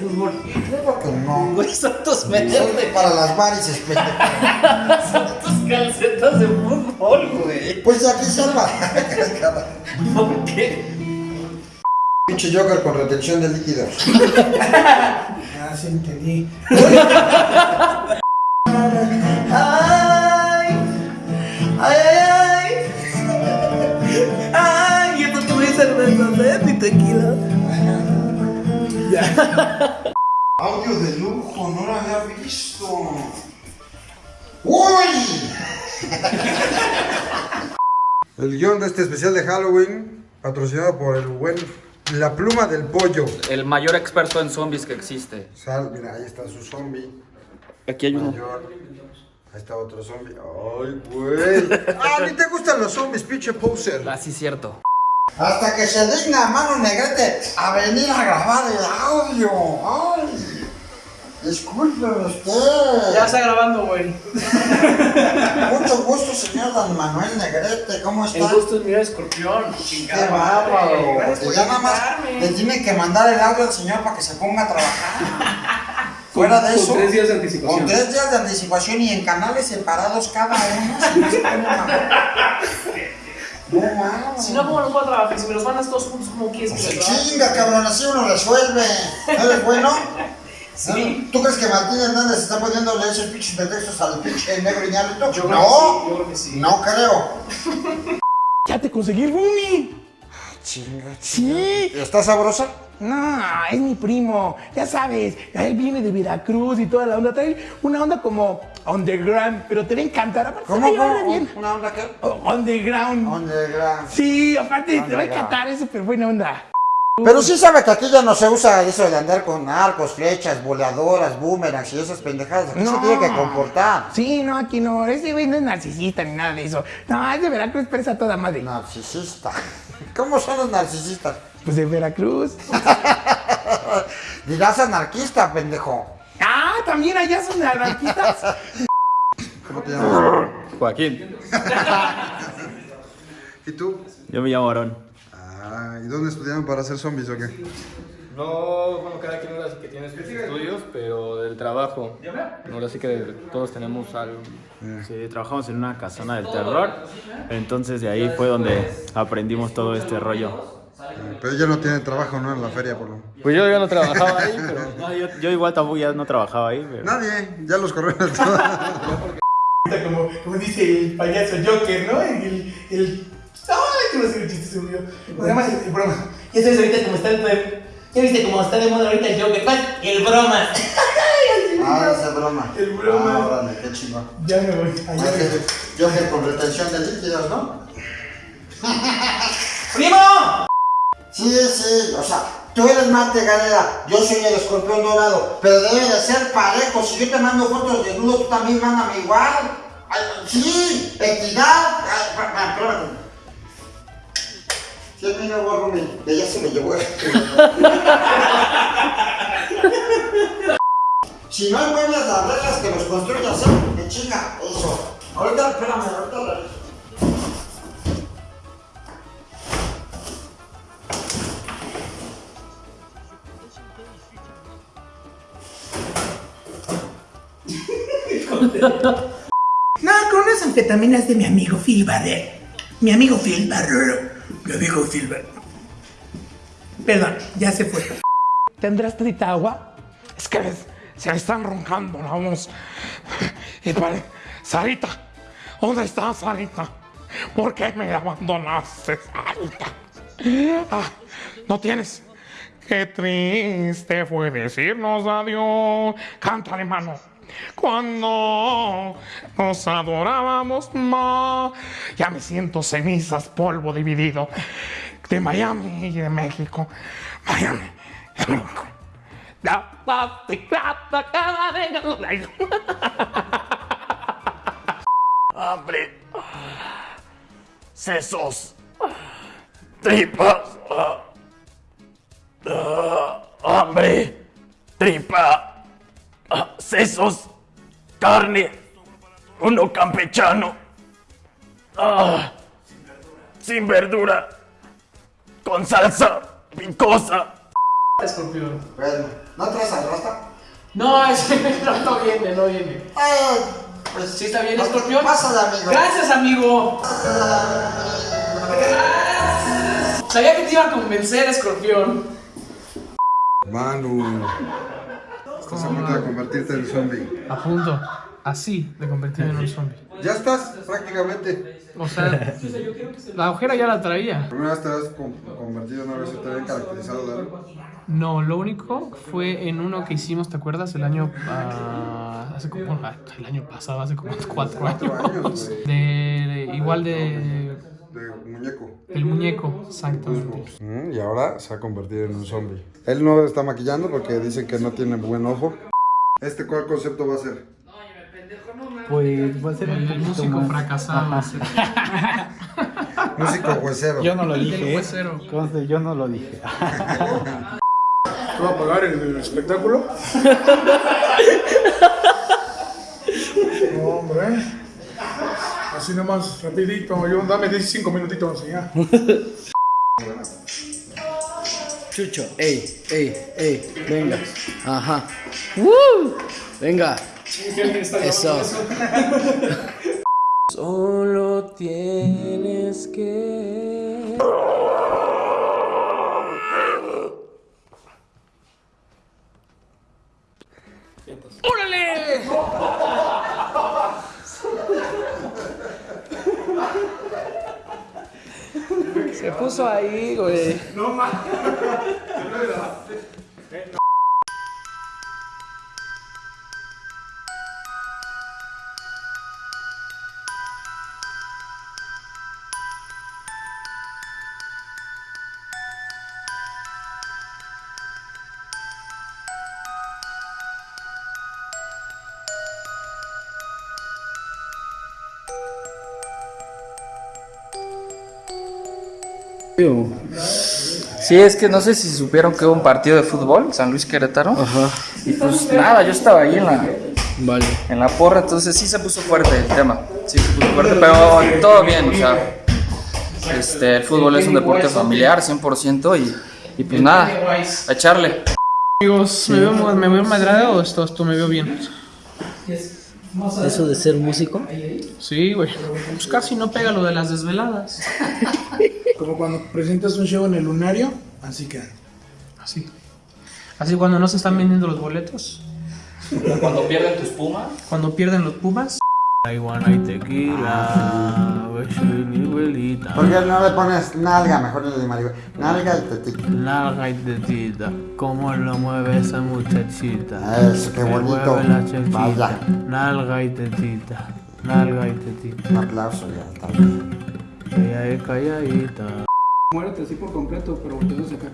Fútbol. Claro que no. Güey, son tus medias de... para las varices, pendejo. Son tus calcetas de fútbol, güey. Pues aquí para. ¿Por qué? Pinche Joker con retención de líquidos. Ah, sí entendí. Ay, ay, ay, ay. Te voy a cerveza, ¿eh? Mi tequila. Audio de lujo, no lo había visto. ¡Uy! El guion de este especial de Halloween, patrocinado por el buen La Pluma del Pollo. El mayor experto en zombies que existe. Sal, mira, ahí está su zombie. Aquí hay uno. Mayor. Ahí está otro zombie. ¡Ay, güey! ¡Ah, ni te gustan los zombies, pinche poser! Ah, sí, cierto. Hasta que se digna Mano Negrete a venir a grabar el audio. ¡Ay! Disculpe usted. Ya está grabando, güey. Mucho gusto, señor Don Manuel Negrete. ¿Cómo está? El gusto es mirar escorpión. Qué bárbaro. Que ya nada más le tiene que mandar el audio al señor para que se ponga a trabajar. Fuera de Con eso. tres días de anticipación. Con tres días de anticipación y en canales separados cada uno. si no se No mames. Si no, ¿cómo los voy a trabajar? Si me los mandas todos juntos, ¿cómo quieres que Se los trabaje? chinga, cabrón, así uno resuelve. ¿No eres bueno? Sí. ¿Tú crees que Martín Hernández está poniendo leer esos pinches pretextos al pinche negro Iñárritu? Yo creo No, que sí, yo creo que sí. no creo. Ya te conseguí el roomie. Chinga, Sí. ¿Está sabrosa? No, es mi primo. Ya sabes, él viene de Veracruz y toda la onda. Trae una onda como underground, pero te va a encantar. Aparte, ¿Cómo, cómo? bien. ¿Una onda qué? Underground. Underground. Sí, aparte te va a encantar, es súper buena onda. Pero sí sabe que aquí ya no se usa eso de andar con arcos, flechas, boleadoras, boomerangs y esas pendejadas. Aquí se tiene que comportar. Sí, no, aquí no. Ese güey no es narcisista ni nada de eso. No, es de Veracruz, pero es a toda madre. Narcisista. ¿Cómo son los narcisistas? Pues de Veracruz. Dirás anarquista, pendejo. Ah, también allá son anarquistas. ¿Cómo te llamas? Joaquín. ¿Y tú? Yo me llamo Aarón. Ah, ¿y dónde estudiaron para ser zombies o qué? No, bueno, cada quien ahora sí que tiene sus estudios, pero del trabajo. Ahora sí que todos tenemos algo. Sí, trabajamos en una casona del terror. Entonces de ahí fue donde aprendimos todo este rollo. Pero ya no tienen trabajo, ¿no? En la feria, por lo Pues yo ya no trabajaba ahí, pero... No, yo, yo igual tampoco ya no trabajaba ahí, pero... Nadie, ya los corrieron todos. Como, como dice el payaso Joker, ¿no? El. el ¡Ay, qué no sé el chiste se murió! Además, el, el broma. Ya sabes ahorita cómo está el. Ya viste cómo está de moda ahorita el Joker. ¿Cuál? El broma. Ah, esa broma. El broma. Ah, órale, qué chingón. Ya me voy. Allá que con retención de líquidos, ¿no? ¡Primo! Sí, sí, o sea, tú eres Marte Galera, yo soy el escorpión dorado, pero debe de ser parejo. Si yo te mando fotos desnudo, tú también mándame igual. Ay, sí, equidad. Ay, pa- espérame. Sí, es mi nuevo roomie, que ya se me llevó. si no encuentras las reglas que los construyas, ¿eh? Me chinga eso. Ahorita, espérame, ahorita lo No, con unas anfetaminas de mi amigo Phil Barrero. Mi amigo Phil Barrero. Amigo Phil Barrero. Perdón, ya se fue. ¿Tendrás tanta agua? Es que se están roncando la voz. Y pare- Sarita, ¿dónde estás, Sarita? ¿Por qué me abandonaste, Sarita? Ah, ¿No tienes? Qué triste fue decirnos adiós. Cántale, mano. Cuando nos adorábamos más. Ya me siento cenizas, polvo dividido. De Miami y de México. Miami y México. Cada día. Hambre. Sesos. Tripas. Ah, hambre. Tripa. Ah, sesos. Carne. Uno campechano. Ah, sin verdura. Con salsa picosa. escorpión. ¿no traes al rasta? No, ese no, no viene, no viene. Eh, pues ¿Sí está bien, escorpión? Pásale, amigo. Gracias, amigo. Sabía que te iba a convencer, escorpión. Manu, estás a punto de convertirte en zombie. A punto, así, de convertirme en un zombie. Ya estás, prácticamente. O sea, la ojera ya la traía. ¿Primera vez te has con- convertido en una vez te habían caracterizado de algo? No, lo único fue en uno que hicimos, ¿te acuerdas? El año. ah, hace como. ah, el año pasado, hace como cuatro Cuatro años. años. De, de- igual de. El muñeco, exactamente. Mm, Y ahora se ha convertido en un zombie. Él no está maquillando porque dicen que no tiene buen ojo. ¿Este cuál concepto va a ser? Pues va a ser un El músico más- fracasado. Músico huesero. Yo no lo dije, ¿eh? huesero. Conste, yo no lo dije. ¿Tú vas a pagar el, el espectáculo? No, hombre. Así nomás, rapidito. Yo, dame 15 minutitos ya. Chucho, ey, ey, ey, venga. Ajá. ¡Woo! Venga. Eso. Solo tienes que. Se puso ahí, güey. Sí, es que no sé si supieron que hubo un partido de fútbol, San Luis Querétaro. Y pues nada, yo estaba ahí en la, Vale. en la porra, entonces sí se puso fuerte el tema. Sí se puso fuerte, pero todo bien, o sea. Este, el fútbol es un deporte familiar, 100%, y, y pues nada, a echarle. Amigos, ¿me veo, me veo madrado o esto, esto me veo bien? Eso de ser músico. Sí, güey. Pues casi no pega lo de las desveladas. Como cuando presentas un show en el lunario, así que. Así. Así cuando no se están vendiendo los boletos. Cuando pierden tus pumas. Cuando pierden los pumas. Iguana y tequila, mi abuelita. ¿Por qué no le pones nalga? Mejor le digo Nalga y tetita. Nalga y tetita, cómo lo mueve esa muchachita. Eso, qué bonito. mueve la chachita. Vaya. Nalga y tetita, nalga y tetita. Un aplauso ya, bien. Ella es calladita. Muérete así por completo, pero volteando acá.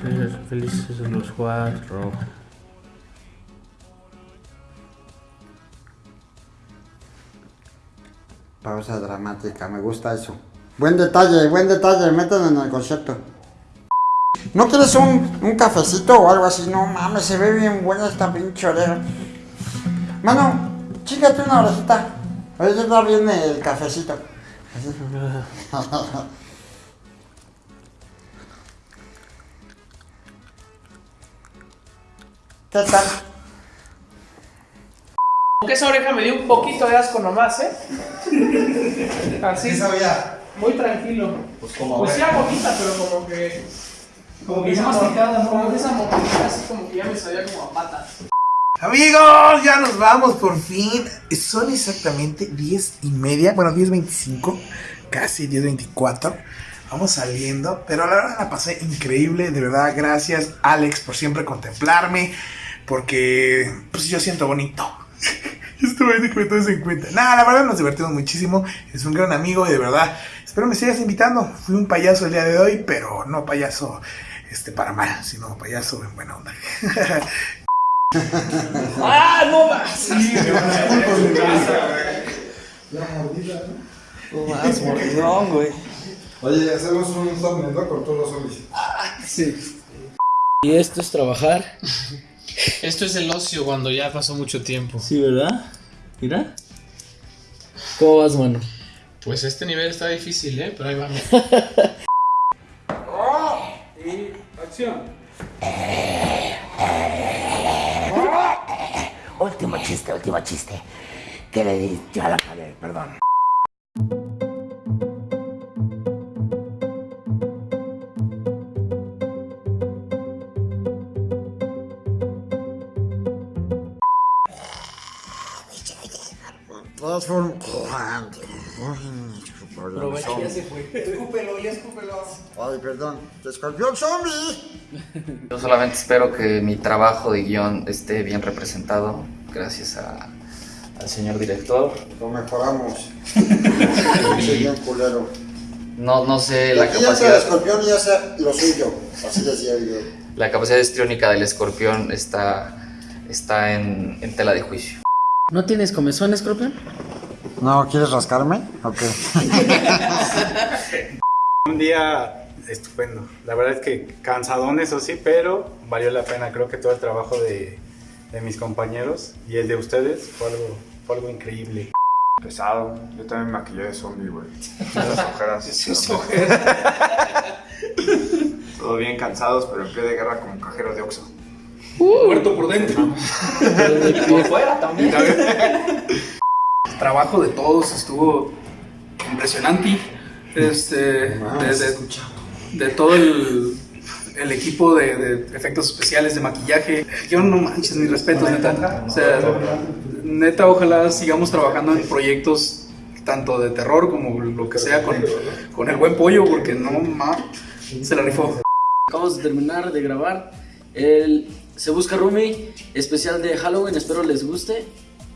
Pues, felices los cuatro. Pausa dramática, me gusta eso. Buen detalle, buen detalle, métanlo en el concepto. ¿No quieres un, un cafecito o algo así? No mames, se ve bien buena esta pinche oreja. Mano, chícate una orejita. Ahorita está bien el cafecito. Así. ¿Qué tal? Aunque esa oreja me dio un poquito de asco nomás, ¿eh? Así. sabía? Muy tranquilo. Pues como Pues sí, bonita, pero como que. Como que esa masticada, ¿no? Como que esa mordida así como que ya me sabía como a patas. Amigos, ya nos vamos por fin. Son exactamente 10 y media, bueno, 10.25, casi 10.24. Vamos saliendo, pero la verdad la pasé increíble. De verdad, gracias Alex por siempre contemplarme, porque pues yo siento bonito. Esto es que tomes en cuenta. Nada, la verdad nos divertimos muchísimo. Es un gran amigo y de verdad espero me sigas invitando. Fui un payaso el día de hoy, pero no payaso este para mal, sino payaso en buena onda. ¡Ah, no más! No más, mordidón, güey. Oye, hacemos un thumbnail, ¿no? Con todos los zombies. Sí. Y esto es trabajar. Esto es el ocio cuando ya pasó mucho tiempo. Sí, ¿verdad? Mira. ¿Cómo vas, mano? Pues este nivel está difícil, ¿eh? Pero ahí vamos. chiste. ¿Qué le di? Ya la cagué, perdón. Aprovecha, ya se fue. Escúpelo, ya escúpelo. Ay, perdón. ¡Escorpión zombie! Yo solamente espero que mi trabajo de guion esté bien representado, gracias a- al señor director. Lo mejoramos. Soy bien culero. No, no sé Y la aquí ya sea el capacidad, escorpión y ya sea lo suyo. Así decía yo. la capacidad histriónica del escorpión está, está en, en tela de juicio. ¿No tienes comezón, escorpión? No, ¿quieres rascarme? Ok. Un día estupendo. La verdad es que cansadón, eso sí, pero valió la pena. Creo que todo el trabajo de, de mis compañeros y el de ustedes fue algo, fue algo increíble. Pesado. Yo también me maquillé de zombie, güey. Esas ojeras. Esas ojeras. Todo bien cansados, pero en pie de guerra como cajero de Oxxo. Muerto por dentro. Por fuera también. El trabajo de todos estuvo impresionante. Este, de, de- de todo el, el equipo de, de efectos especiales, de maquillaje. Yo no manches, mis respetos, neta. O sea, neta, ojalá sigamos trabajando en proyectos tanto de terror como lo que sea con, con el buen pollo, porque no ma, se la rifó. Acabamos de terminar de grabar el Se Busca Rumi especial de Halloween. Espero les guste.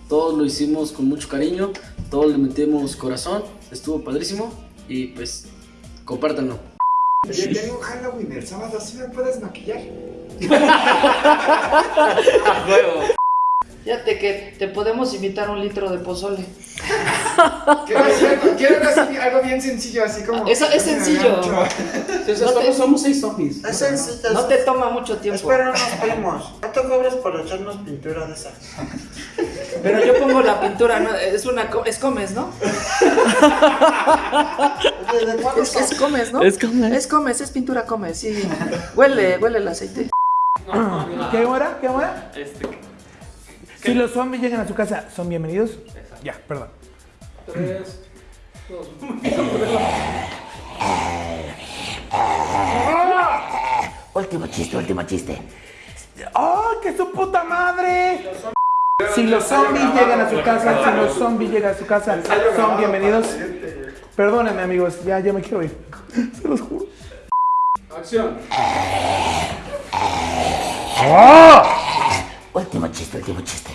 Todos lo hicimos con mucho cariño. Todos le metimos corazón. Estuvo padrísimo. Y pues, compártanlo. Oye, tengo Halloween el sábado, ¿sí me puedes maquillar? Fíjate que te podemos invitar un litro de pozole. Quiero, quiero, así- algo bien sencillo, así como... Es, es sencillo. Entonces, somos seis zombies. Es sencillo. No te toma mucho tiempo. Espera unos primos. No te cobres por echarnos pintura de esa. Pero yo pongo la pintura, ¿no? es una es comes, ¿no? Oye, ¿de cuándo Es, es comes, ¿no? Es comes. Es comes, es pintura comes, sí. Huele, huele el aceite. ¿Qué hora? ¿Qué hora? Este, Si los zombies llegan a su casa, ¿son bienvenidos? Ya, perdón. Último chiste, último chiste. ¡Oh, que su puta madre! Si los zombies llegan a su casa, si los zombies llegan a su casa, son bienvenidos. Perdónenme, amigos, ya, ya me quiero ir. Se los juro. Acción. Último chiste, último chiste.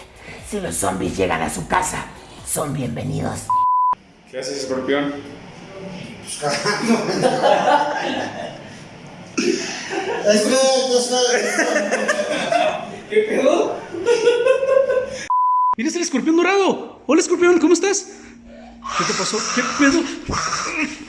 Si los zombies llegan a su casa, son bienvenidos. ¿Qué haces, escorpión? ¿Qué pedo? Mira, es el escorpión dorado. Hola, escorpión, ¿cómo estás? ¿Qué te pasó? ¿Qué pedo?